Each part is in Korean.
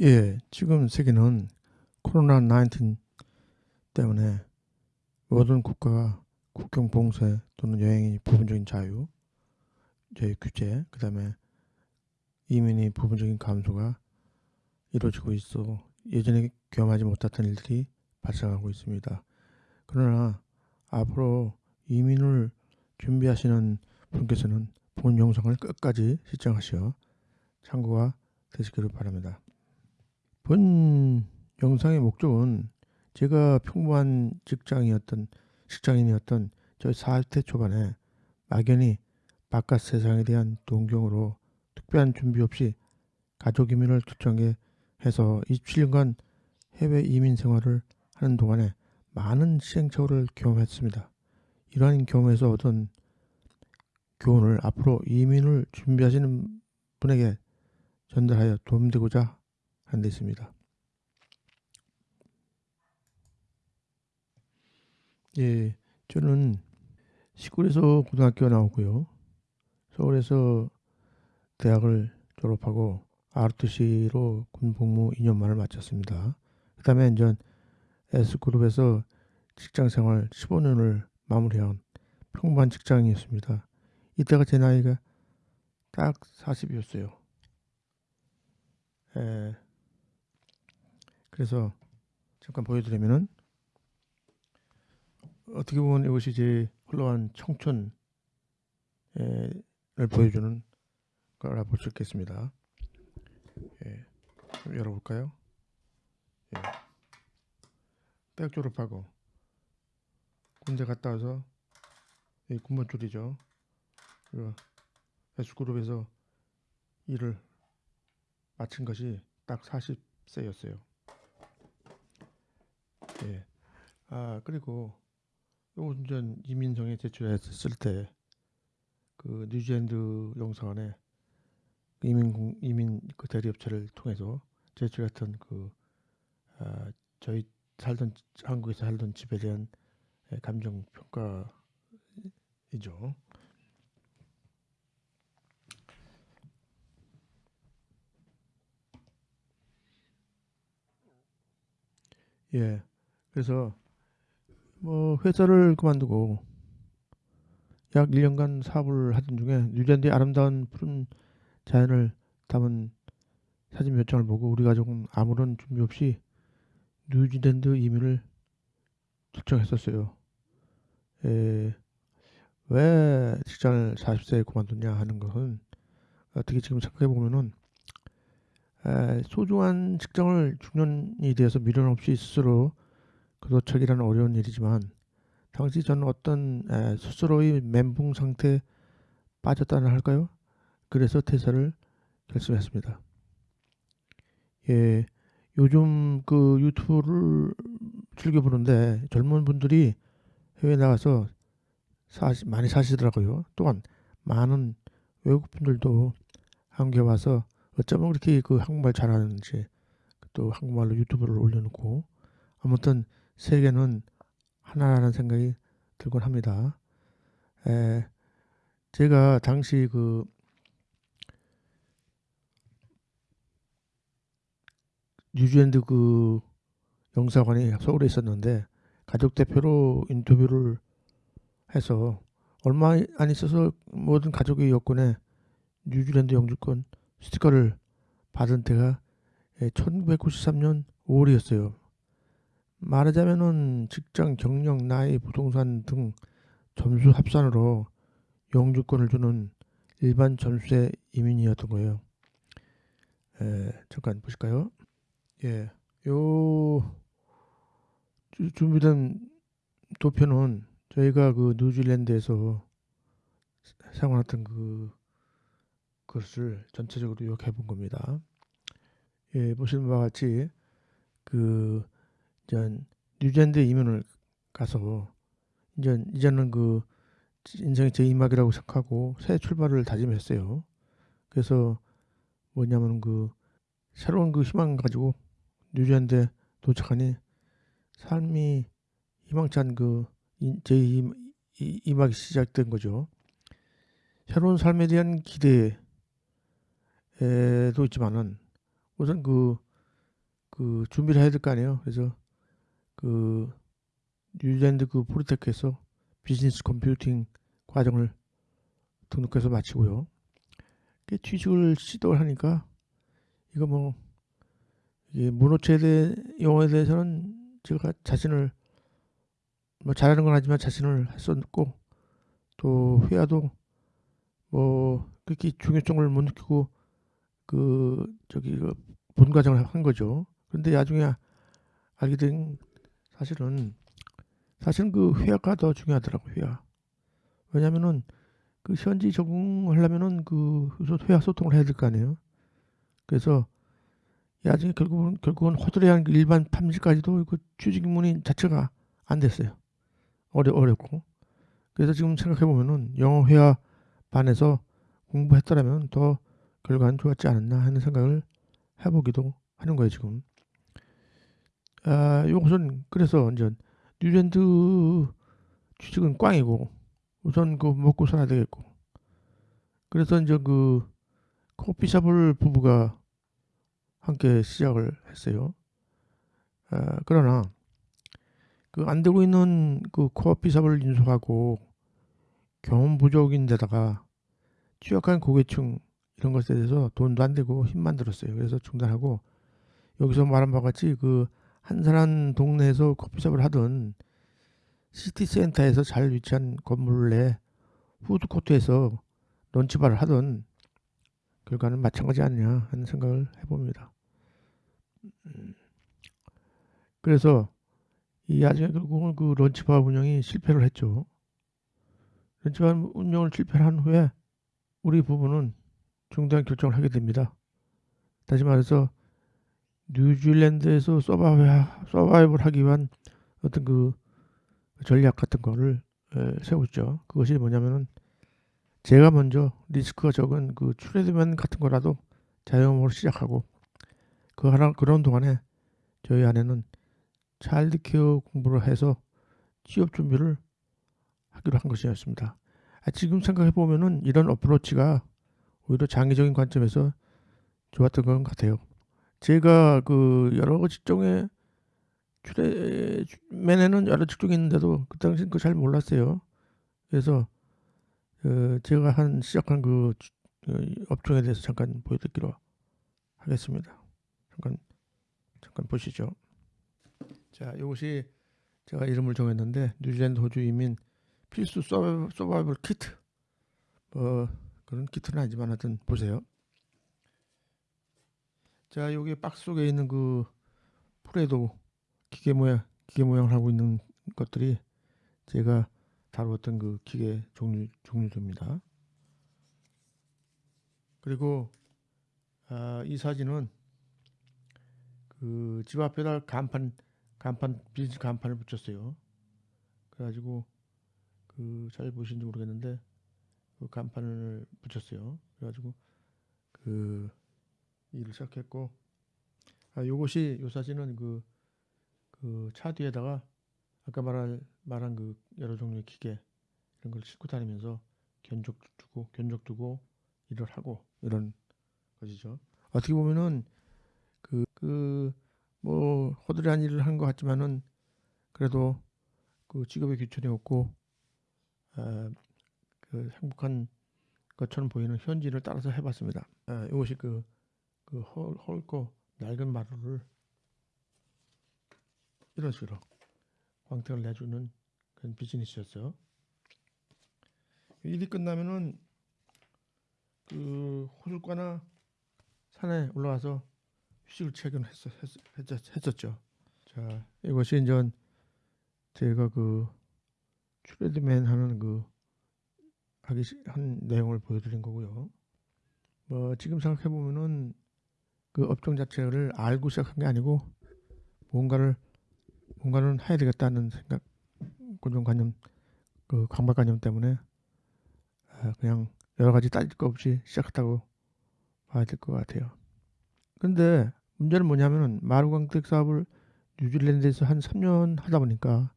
예, 지금 세계는 코로나 19 때문에 모든 국가가 국경 봉쇄 또는 여행이 부분적인 자유, 저희 규제, 그 다음에 이민이 부분적인 감소가 이루어지고 있어 예전에 경험하지 못했던 일들이 발생하고 있습니다. 그러나 앞으로 이민을 준비하시는 분께서는 본 영상을 끝까지 시청하시어 참고가 되시기를 바랍니다. 본 영상의 목적은 제가 평범한 직장이었던 직장인이었던 저희 40대 초반에 막연히 바깥 세상에 대한 동경으로 특별한 준비 없이 가족 이민을 초청해 해서 27년간 해외 이민 생활을 하는 동안에 많은 시행착오를 경험했습니다. 이러한 경험에서 얻은 교훈을 앞으로 이민을 준비하시는 분에게 전달하여 도움되고자 데 있습니다. 예, 저는 시골에서 고등학교 나오고요. 서울에서 대학을 졸업하고 RTC로 군 복무 2년 만을 마쳤습니다. 그 다음에 이제 S그룹에서 직장생활 15년을 마무리한 평범한 직장이었습니다. 이때가 제 나이가 딱 40이었어요. 에, 그래서 잠깐 보여드리면은 어떻게 보면 이것이 제 흘러간 청춘을 보여주는 거라 볼 수 있겠습니다. 예, 열어볼까요? 예. 대학 졸업하고 군대 갔다 와서 이 군번 줄이죠. 그리고 S그룹에서 일을 마친 것이 딱 40세였어요. 예. 아 그리고 요전 이민정에 제출했을 때 그 뉴질랜드 영상 안에 이민 이민 그 대리업체를 통해서 제출했던 그 아, 저희 살던 한국에서 살던 집에 대한 감정 평가이죠. 예. 그래서 뭐 회사를 그만두고 약 1년간 사업을 하던 중에 뉴질랜드의 아름다운 푸른 자연을 담은 사진 몇 장을 보고 우리 가족은 아무런 준비 없이 뉴질랜드 이민을 결정했었어요. 에, 왜 직장을 40세에 그만뒀냐 하는 것은 어떻게 지금 생각해 보면은 소중한 직장을 중년이 되어서 미련 없이 스스로 그 도척이라는 어려운 일이지만 당시 저는 어떤 에, 스스로의 멘붕 상태에 빠졌다는 할까요? 그래서 퇴사를 결심했습니다. 예, 요즘 그 유튜브를 즐겨 보는데 젊은 분들이 해외 나가서 사시, 많이 사시더라고요. 또한 많은 외국 분들도 한국에 와서 어쩌면 그렇게 그 한국말 잘하는지 또 한국말로 유튜브를 올려놓고 아무튼 세계는 하나라는 생각이 들곤 합니다. 에, 제가 당시 그 뉴질랜드 그 영사관이 서울에 있었는데 가족 대표로 인터뷰를 해서 얼마 안 있어서 모든 가족의 여권에 뉴질랜드 영주권 스티커를 받은 때가 1993년 5월이었어요. 말하자면은 직장, 경력, 나이, 부동산 등 점수 합산으로 영주권을 주는 일반 점수의 이민이었던 거예요. 에, 잠깐 보실까요? 예, 요 준비된 도표는 저희가 그 뉴질랜드에서 생활했던 그 것을 전체적으로 요약해 본 겁니다. 예, 보시는 바와 같이 그 이전 뉴질랜드 이민을 가서 이제 이제는 그 인생의 제2막이라고 생각하고 새 출발을 다짐했어요. 그래서 뭐냐면 그 새로운 그 희망 가지고 뉴질랜드에 도착하니 삶이 희망찬 그 제2막이 시작된 거죠. 새로운 삶에 대한 기대도 있지만은 우선 그 그 준비를 해야 될 거 아니에요. 그래서 그 뉴질랜드 그 포리테크에서 비즈니스 컴퓨팅 과정을 등록해서 마치고요. 취직을 시도를 하니까 이거 뭐 이게 문호체에 대해 영어에 대해서는 제가 자신을 뭐 잘하는 건 아니지만 자신을 했었고 또 회화도 뭐 그렇게 중요성을 못 느끼고 그 저기 그 본과정을 한 거죠. 그런데 나중에 알게 된 사실은 사실은 그 회화가 더 중요하더라고 회화. 왜냐면은 그 현지 적응하려면은 그 회화 소통을 해야 될 거 아니에요. 그래서 나중에 결국은 결국은 호들이한 일반 탐지까지도 그 취직문인 자체가 안 됐어요. 어려 어렵고. 그래서 지금 생각해 보면은 영어 회화 반에서 공부했더라면 더 결과는 좋았지 않았나 하는 생각을 해보기도 하는 거예요 지금. 아, 요것은 그래서 이제 뉴랜드 취직은 꽝이고 우선 그 먹고 살아야 되겠고 그래서 이제 그 커피숍을 부부가 함께 시작을 했어요. 아, 그러나 그 안 되고 있는 그 커피숍을 인수하고 경험 부족인데다가 취약한 고객층 이런 것에 대해서 돈도 안 되고 힘만 들었어요. 그래서 중단하고 여기서 말한 바와 같이 그 한산한 동네에서 커피숍을 하던 시티센터에서 잘 위치한 건물 내 푸드코트에서 런치바를 하던 결과는 마찬가지 아니냐 하는 생각을 해봅니다. 음. 그래서 이 나중에 결국은 그 런치바 운영이 실패를 했죠. 런치바 운영을 실패한 후에 우리 부부는 중단 결정을 하게 됩니다. 다시 말해서 뉴질랜드에서 서바이벌 하기 위한 어떤 그 전략 같은 거를 세웠죠. 그것이 뭐냐면은 제가 먼저 리스크가 적은 그 트레드맨 같은 거라도 자영업으로 시작하고 그 하나 그런 동안에 저희 아내는 차일드 케어 공부를 해서 취업 준비를 하기로 한 것이었습니다. 아, 지금 생각해 보면은 이런 어프로치가 오히려 장기적인 관점에서 좋았던 것 같아요. 제가 그 여러 직종에 출애맨에는 여러 직종이 있는데도 그 당시엔 그 잘 몰랐어요. 그래서 그 제가 한 시작한 그, 그 업종에 대해서 잠깐 보여드리기로 하겠습니다. 잠깐 잠깐 보시죠. 자, 이것이 제가 이름을 정했는데 뉴질랜드 호주 이민 필수 서바이벌 키트. 뭐 그런 키트는 아니지만 하여튼 보세요. 자, 여기 박스 속에 있는 그 풀에도 기계 모양, 기계 모양을 하고 있는 것들이 제가 다루었던 그 기계 종류, 종류입니다. 그리고 아, 이 사진은 그 집 앞에다 간판, 간판, 비즈 간판을 붙였어요. 그래가지고 그 잘 보시는지 모르겠는데 그 간판을 붙였어요. 그래가지고 그 일을 시작했고 아 요것이 요 사진은 그 그 차 뒤에다가 아까 말한 말한 그 여러 종류의 기계 이런 걸 싣고 다니면서 견적 두고 견적 두고 일을 하고 이런 것이죠. 어떻게 보면은 그 그뭐 허드레한 일을 한 것 같지만은 그래도 그 직업의 귀천이 없고 아, 그 행복한 것처럼 보이는 현지를 따라서 해봤습니다. 아, 이것이 그 그 헐고 낡은 마루를 이런 식으로 광택을 내주는 그런 비즈니스였어요. 일이 끝나면은 그 호숫가나 산에 올라가서 휴식을 취하기는 했었, 했었, 했었 죠. 자, 이것이 이제 제가 그 트레드맨 하는 그 하기 한 내용을 보여드린 거고요. 뭐 지금 생각해 보면은 그 업종 자체를 알고 시작한 게 아니고 뭔가를 뭔가는 해야 되겠다는 생각 고정관념 그 강박관념 때문에 아, 그냥 여러 가지 따질 거 없이 시작했다고 봐야 될 것 같아요. 근데 문제는 뭐냐면은 마루광택 사업을 뉴질랜드에서 한 3년 하다 보니까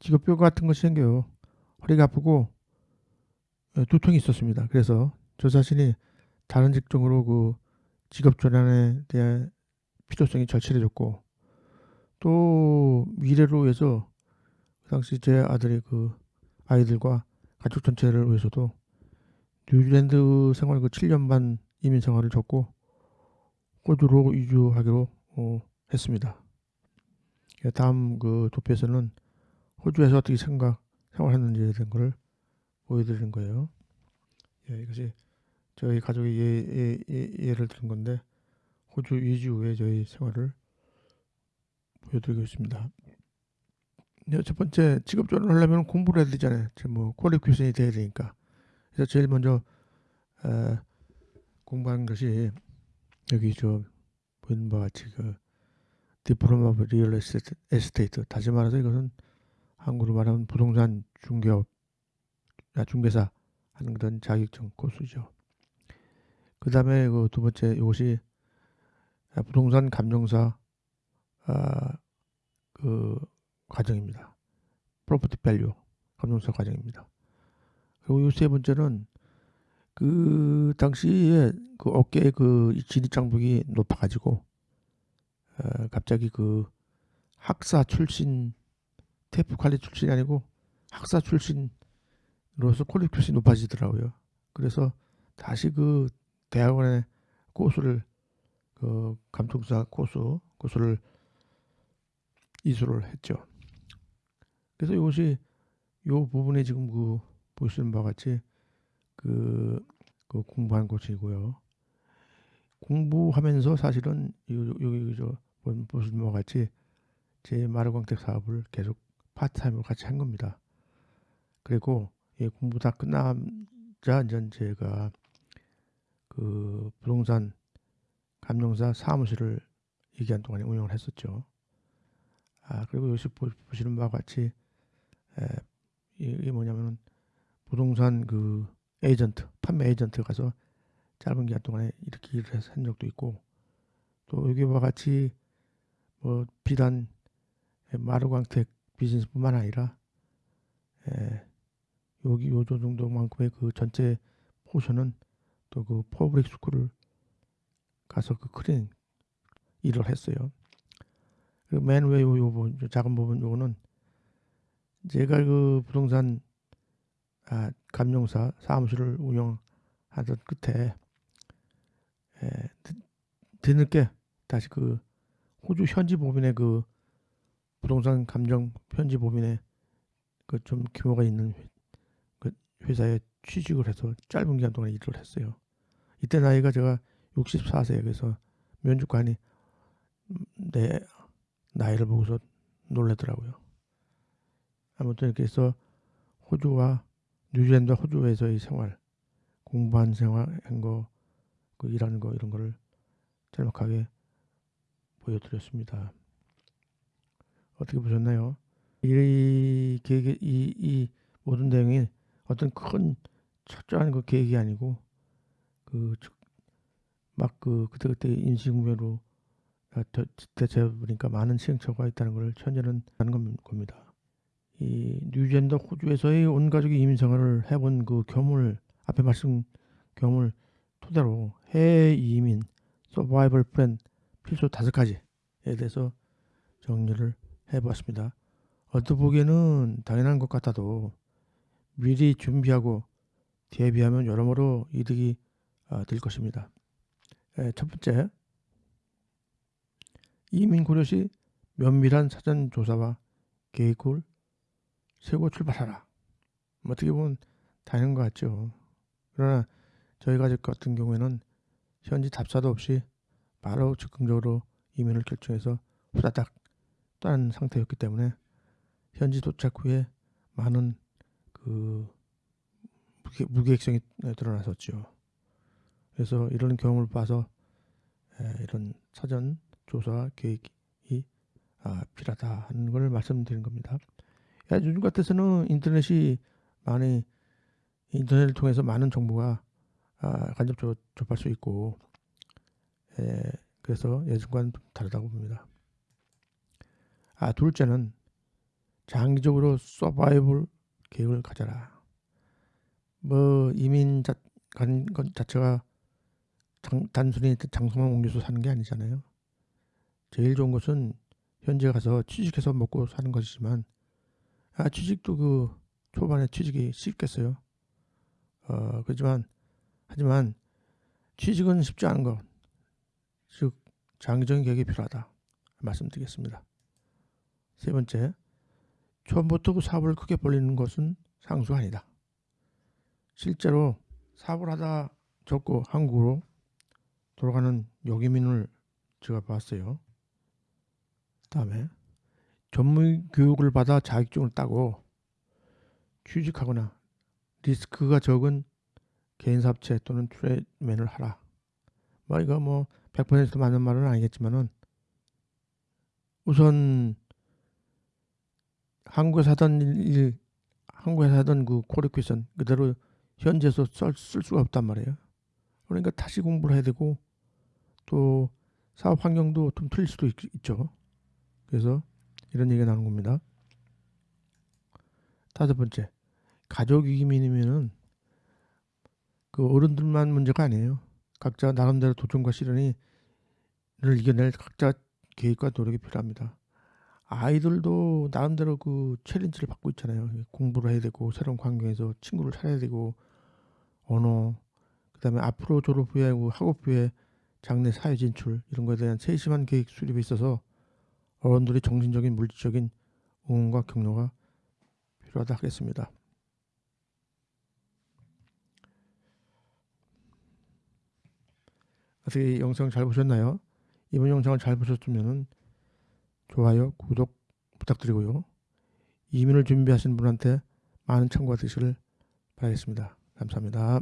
직업병 같은 것이 생겨요. 허리가 아프고 어, 두통이 있었습니다. 그래서 저 자신이 다른 직종으로 그 직업 전환에 대해 필요성이 절실해졌고 또 미래로 위해서 그 당시 제 아들의 그 아이들과 가족 전체를 위해서도 뉴질랜드 생활 그 7년 반 이민 생활을 접고 호주로 이주하기로 어, 했습니다. 예, 다음 그 도표에서는 호주에서 어떻게 생각 생활했는지에 대한 것을 보여드리는 거예요. 예, 이것이 저희 가족의 예, 예, 예, 를 드린 건데 호주 이주 후에 저희 생활을 보여드리고 있습니다. 네, 첫 번째 직업 전환을 하려면 공부를 해야 되잖아요. 뭐 qualification이 돼야 되니까. 그래서 제일 먼저 에, 공부한 것이 여기 저 보이는 바와 같이 그 diploma real estate 다시 말해서 이것은 한국으로 말하면 부동산 중개업 아, 중개사 하는 그런 자격증 코스죠. 그 다음에 그 두 번째 이것이 부동산 감정사 아, 그 과정입니다. property value 감정사 과정입니다. 그리고 이 세 번째는 그 당시에 그 업계에 그 진입 장벽이 높아가지고 어, 갑자기 그 학사 출신 TAFE college 출신이 아니고 학사 출신으로서 qualification이 높아지더라고요. 그래서 다시 그 대학원에 코스를 그 감독사 코스 코스를 이수를 했죠. 그래서 이것이 요 부분에 지금 그 보시는 바와 같이 그, 그 공부한 곳이고요. 공부하면서 사실은 여기 저 보시는 바와 같이 제 마루광택 사업을 계속 파트타임으로 같이 한 겁니다. 그리고 예, 공부 다 끝나자 이제 제가 그 부동산 감정사 사무실을 2기간 동안에 운영을 했었죠. 아 그리고 여기 보시는 바와 같이 에, 이게 뭐냐면은 부동산 그 에이전트 판매 에이전트 가서 짧은 기간 동안에 이렇게 일을 해서 한 적도 있고 또 여기와 같이 뭐 비단 마루광택 비즈니스뿐만 아니라 에, 여기 요조 정도만큼의 그 전체 portion은 또 그 public school을 가서 그 clean 일을 했어요. 그 맨 위에 요, 요 부분, 작은 부분 요거는 제가 그 부동산 아, 감정사 사무실을 운영하던 끝에 에, 뒤늦게 다시 그 호주 현지 법인의 그 부동산 감정 현지 법인의 그 좀 규모가 있는 그 회사에 취직을 해서 짧은 기간 동안 일을 했어요. 이때 나이가 제가 64세 그래서 면접관이 내 나이를 보고서 놀라더라고요. 아무튼 해서 호주와 뉴질랜드 호주에서의 생활, 공부한 생활, 한 거, 그 일하는 거 이런 거를 짤막하게 보여드렸습니다. 어떻게 보셨나요? 이 계획, 이, 이 모든 내용이 어떤 큰 철저한 그 계획이 아니고 그막그 그때그때 인식무로 대체 보니까 많은 시행착오가 있다는 걸 현재는 하는 겁니다. 이 뉴질랜드 호주에서의 온 가족이 이민 생활을 해본 그 경험을 앞에 말씀 경험을 토대로 해외 이민 서바이벌 플랜 필수 다섯 가지에 대해서 정리를 해보았습니다. 어떠보기에는 당연한 것 같아도 미리 준비하고 대비하면 여러모로 이득이 아, 될 것입니다. 첫 번째, 이민 고려 시 면밀한 사전 조사와 계획을 세고 출발하라. 뭐 어떻게 보면 당연한 것 같죠. 그러나 저희 가족 같은 경우에는 현지 답사도 없이 바로 즉흥적으로 이민을 결정해서 후다닥 떠난 상태였기 때문에 현지 도착 후에 많은 그 무계획성이 드러났었죠. 그래서 이런 경험을 봐서 이런 사전 조사 계획이 아, 필요하다 하는 걸 말씀드린 겁니다. 요즘 같아서는 인터넷이 많이 인터넷을 통해서 많은 정보가 아, 간접 접, 접할 수 있고 에, 그래서 예전과는 좀 다르다고 봅니다. 아 둘째는 장기적으로 서바이벌 계획을 가져라. 뭐 이민 자, 간 것 자체가 장, 단순히 장소만 옮겨서 사는 게 아니잖아요. 제일 좋은 것은 현재 가서 취직해서 먹고 사는 것이지만 아 취직도 그 초반에 취직이 쉽겠어요. 어 그렇지만 하지만 취직은 쉽지 않은 것. 즉 장기적인 계획이 필요하다 말씀드리겠습니다. 세 번째, 처음부터 그 사업을 크게 벌리는 것은 상수가 아니다. 실제로 사업을 하다 접고 한국으로 돌아가는 여기민을 제가 봤어요. 다음에 전문 교육을 받아 자격증을 따고 취직하거나 리스크가 적은 개인 사업체 또는 트레이맨을 하라. 뭐 이거 뭐 100% 맞는 말은 아니겠지만은 우선 한국에서 하던 일, 한국에서 하던 그 퀄리피케이션 그대로 현지에서 쓸, 쓸 수가 없단 말이에요. 그러니까 다시 공부를 해야 되고 또 사업 환경도 좀 틀릴 수도 있, 있죠. 그래서 이런 얘기가 나오는 겁니다. 다섯 번째, 가족 이민이면은 그 어른들만 문제가 아니에요. 각자 나름대로 도전과 시련을 이겨낼 각자 계획과 노력이 필요합니다. 아이들도 나름대로 그 챌린지를 받고 있잖아요. 공부를 해야 되고 새로운 환경에서 친구를 찾아야 되고 언어 그다음에 앞으로 졸업 후에 학업 후에 장래 사회 진출 이런 것에 대한 세심한 계획 수립에 있어서 어른들의 정신적인 물질적인 응원과 격려가 필요하다 하겠습니다. 어떻게 영상 잘 보셨나요? 이번 영상을 잘 보셨으면 좋아요, 구독 부탁드리고요. 이민을 준비하신 분한테 많은 참고가 되시길 바라겠습니다. 감사합니다.